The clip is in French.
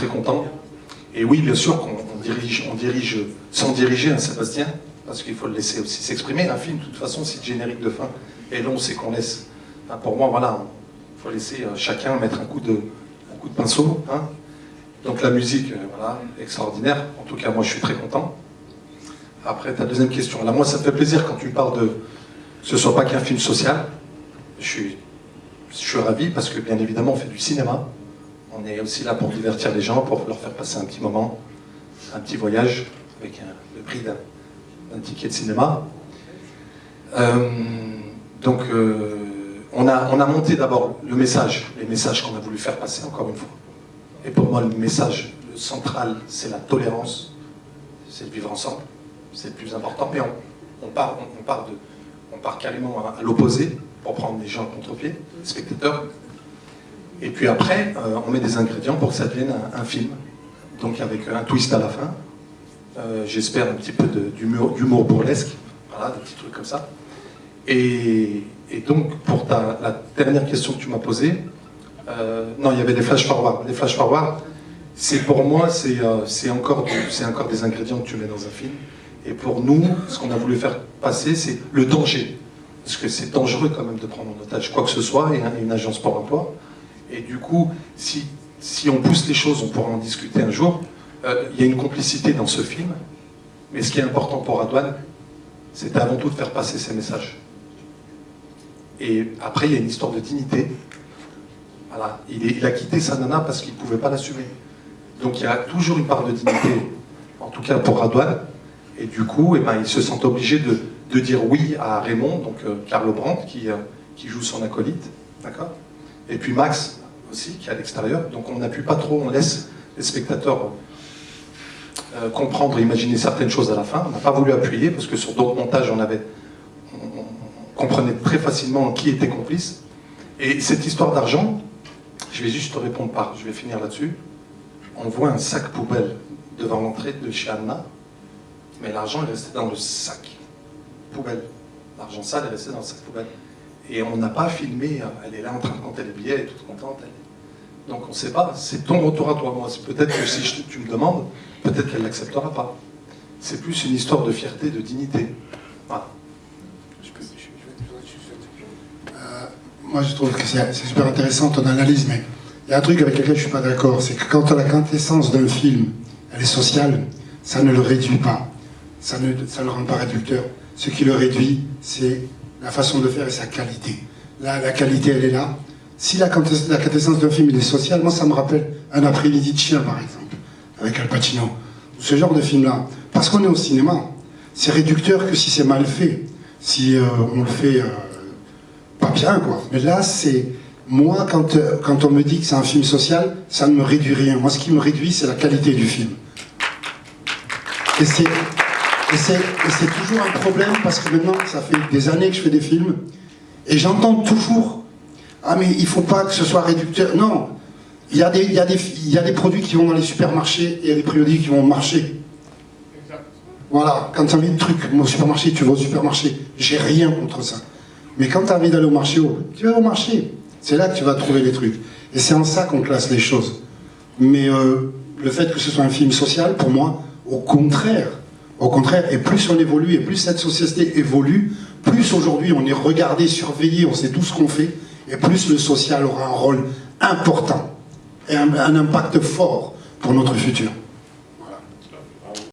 très content. Et oui, bien sûr qu'on dirige, on dirige sans diriger un Sébastien, parce qu'il faut le laisser aussi s'exprimer. Un film, de toute façon, c'est le générique de fin. Et long, c'est qu'on laisse. pour moi, voilà, il faut laisser euh, chacun mettre un coup de, coup de pinceau. Hein. Donc la musique, euh, voilà, extraordinaire. En tout cas, moi, je suis très content. Après, ta deuxième question. Là, moi, ça me fait plaisir quand tu parles de ce soit pas qu'un film social. Je suis ravi parce que, bien évidemment, on fait du cinéma. On est aussi là pour divertir les gens, pour leur faire passer un petit moment, un petit voyage avec le prix d'un ticket de cinéma. Euh, donc, euh, on, a, on a monté d'abord le message, les messages qu'on a voulu faire passer, encore une fois. Et pour moi, le message central, c'est la tolérance, c'est le vivre ensemble, c'est le plus important. Mais de, on part carrément à, l'opposé, pour prendre les gens contre-pied, les spectateurs. Et puis après, euh, on met des ingrédients pour que ça devienne un, film. Donc avec un twist à la fin, euh, j'espère un petit peu d'humour burlesque, voilà, des petits trucs comme ça. Et, donc, pour ta, la dernière question que tu m'as posée, euh, non, il y avait des flash forward. Les flash forward, c'est pour moi, c'est encore, encore des ingrédients que tu mets dans un film. Et pour nous, ce qu'on a voulu faire passer, c'est le danger. Parce que c'est dangereux quand même de prendre en otage quoi que ce soit, et une agence pour emploi. Et du coup, si, on pousse les choses, on pourra en discuter un jour. Euh, il y a une complicité dans ce film, mais ce qui est important pour Adouane, c'est avant tout de faire passer ces messages. Et après, il y a une histoire de dignité. Voilà. Il, a quitté sa nana parce qu'il ne pouvait pas l'assumer. Donc il y a toujours une part de dignité, en tout cas pour Radouane. Et du coup, eh ben, il se sent obligé de, dire oui à Raymond, donc euh, Carlo Brandt, qui, euh, qui joue son acolyte. D'accord? Et puis Max aussi, qui est à l'extérieur. Donc on n'appuie pas trop, on laisse les spectateurs euh, comprendre et imaginer certaines choses à la fin. On n'a pas voulu appuyer, parce que sur d'autres montages, on, avait, on, comprenait très facilement qui était complice. Et cette histoire d'argent, je vais juste te répondre par, je vais finir là-dessus. On voit un sac poubelle devant l'entrée de chez Anna, mais l'argent est resté dans le sac poubelle. L'argent sale est resté dans le sac poubelle. Et on n'a pas filmé, elle est là en train de compter les billets, elle est toute contente. Donc on ne sait pas, c'est ton retour à toi. Moi, peut-être que si tu me demandes, peut-être qu'elle n'acceptera pas. C'est plus une histoire de fierté, de dignité. Moi, je trouve que c'est super intéressant ton analyse, mais il y a un truc avec lequel je ne suis pas d'accord, c'est que quand la quintessence d'un film, elle est sociale, ça ne le réduit pas. Ça ne, ça ne le rend pas réducteur. Ce qui le réduit, c'est la façon de faire et sa qualité. La qualité, elle est là. Si la, quintessence d'un film, il est social, moi, ça me rappelle un après-midi de chien, par exemple, avec Al Pacino. Ce genre de film-là. Parce qu'on est au cinéma. C'est réducteur que si c'est mal fait. Si euh, on le fait euh, pas bien, quoi. Mais là, c'est... Moi, quand, euh, quand on me dit que c'est un film social, ça ne me réduit rien. Moi, ce qui me réduit, c'est la qualité du film. Et c'est et c'est toujours un problème parce que maintenant, ça fait des années que je fais des films et j'entends toujours Ah, mais il ne faut pas que ce soit réducteur. Non, il y, a des, il, y a des, il y a des produits qui vont dans les supermarchés et il y a des produits qui vont au marché. Voilà, quand tu as envie de trucs au supermarché, tu vas au supermarché. J'ai rien contre ça. Mais quand tu as envie d'aller au marché, tu vas au marché. C'est là que tu vas trouver les trucs. Et c'est en ça qu'on classe les choses. Mais euh, le fait que ce soit un film social, pour moi, au contraire, au contraire, et plus on évolue, et plus cette société évolue, plus aujourd'hui on est regardé, surveillé, on sait tout ce qu'on fait, et plus le social aura un rôle important et un, impact fort pour notre futur.